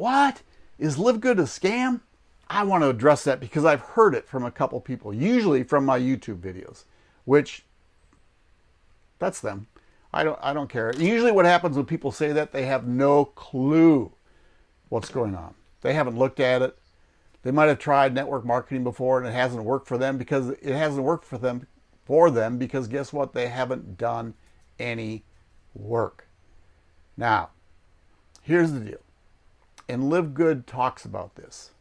What? Is Live Good a scam? I want to address that because I've heard it from a couple people, usually from my YouTube videos, which that's them. I don't I don't care. Usually what happens when people say that they have no clue what's going on. They haven't looked at it. They might have tried network marketing before and it hasn't worked for them because it hasn't worked for them for them because guess what? They haven't done any work. Now, here's the deal. And Live Good talks about this.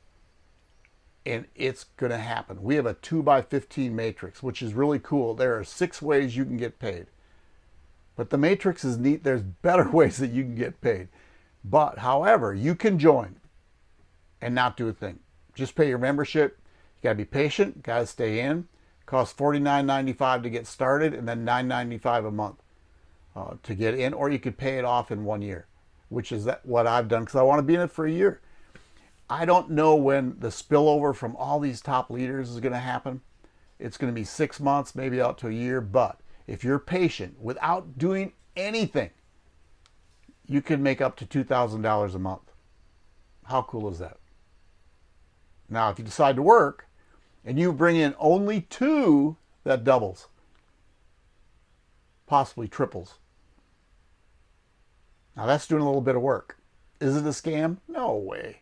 And it's going to happen. We have a 2 by 15 matrix, which is really cool. There are six ways you can get paid. But the matrix is neat. There's better ways that you can get paid. But, however, you can join and not do a thing. Just pay your membership. You got to be patient. Got to stay in. Costs $49.95 to get started and then $9.95 a month uh, to get in. Or you could pay it off in one year, which is that what I've done because I want to be in it for a year. I don't know when the spillover from all these top leaders is going to happen. It's going to be six months, maybe out to a year, but if you're patient without doing anything, you can make up to $2,000 a month. How cool is that? Now, if you decide to work and you bring in only two, that doubles, possibly triples. Now, that's doing a little bit of work. Is it a scam? No way.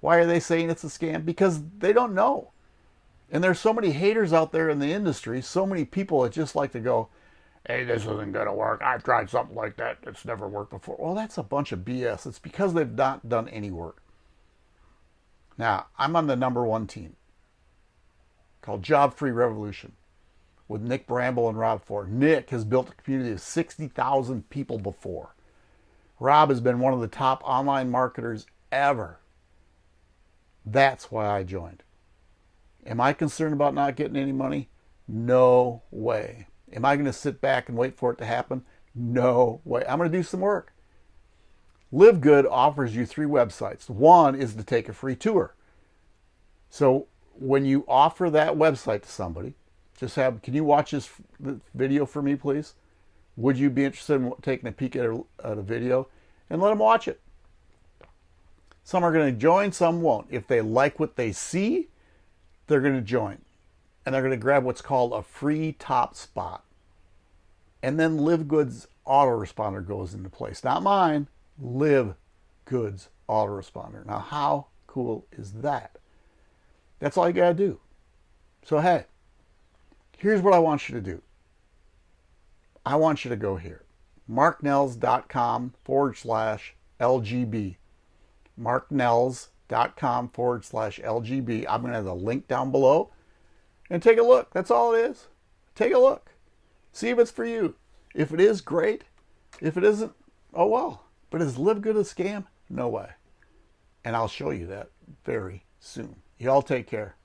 Why are they saying it's a scam? Because they don't know. And there's so many haters out there in the industry, so many people that just like to go, hey, this isn't going to work. I've tried something like that. It's never worked before. Well, that's a bunch of BS. It's because they've not done any work. Now, I'm on the number one team called Job Free Revolution with Nick Bramble and Rob Ford. Nick has built a community of 60,000 people before. Rob has been one of the top online marketers ever. That's why I joined. Am I concerned about not getting any money? No way. Am I going to sit back and wait for it to happen? No way. I'm going to do some work. Live Good offers you three websites. One is to take a free tour. So when you offer that website to somebody, just have, can you watch this video for me, please? Would you be interested in taking a peek at a, at a video? And let them watch it. Some are going to join, some won't. If they like what they see, they're going to join. And they're going to grab what's called a free top spot. And then Live Good's autoresponder goes into place. Not mine, Live Good's autoresponder. Now, how cool is that? That's all you got to do. So, hey, here's what I want you to do. I want you to go here. marknells.com forward slash LGB. marknells.com forward slash LGB. I'm going to have the link down below and take a look. That's all it is. Take a look. See if it's for you. If it is, great. If it isn't, oh well. But is Live Good a scam? No way. And I'll show you that very soon. Y'all take care.